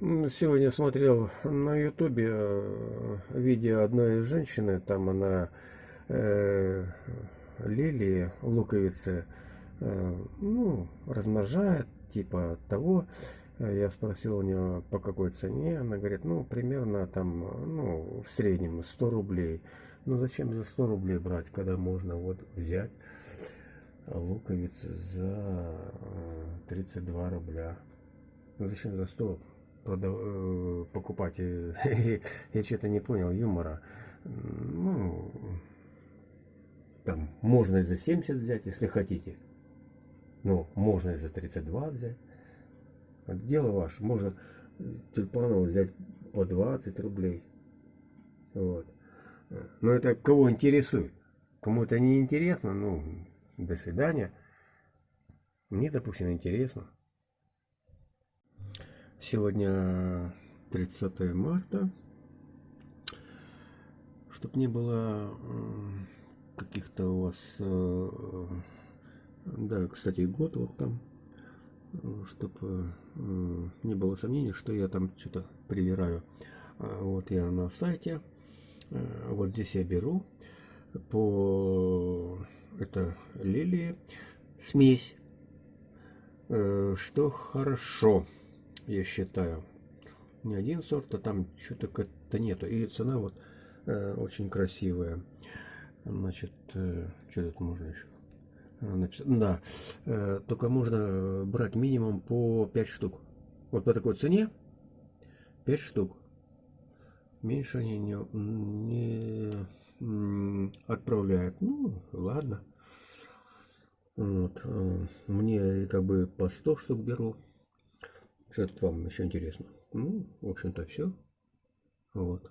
Сегодня смотрел на ютубе э, видео одной женщины, там она э, лилии, луковицы, э, ну, размножает, типа того. Я спросил у нее, по какой цене, она говорит, ну, примерно там, ну, в среднем 100 рублей. Ну, зачем за 100 рублей брать, когда можно вот взять луковицы за 32 э, рубля. Ну, зачем за 100 продав... Э, покупать. Я что-то не понял юмора. Ну, там можно и за 70 взять, если хотите. Ну, можно и за 32 взять. Дело ваше. Можно тюльпанов взять по 20 рублей. Вот. Но это кого интересует. Кому это не интересно, ну, до свидания. Мне, допустим, интересно. Сегодня 30 марта. Чтоб не было каких-то у вас... Э, да, кстати, год вот там. Чтобы э, не было сомнений, что я там что-то привираю. А вот я на сайте. Э, вот здесь я беру по... Это лилии. Смесь. Что хорошо я считаю. Не один сорт, а там что-то как-то нету. И цена вот э, очень красивая. Значит, э, что тут можно еще? Написать? Да, э, только можно брать минимум по 5 штук. Вот по такой цене 5 штук. Меньше они не, не отправляют. Ну, ладно. Вот. Э, мне как бы по 100 штук беру. Что-то вам еще интересно. Ну, в общем-то, все. Вот.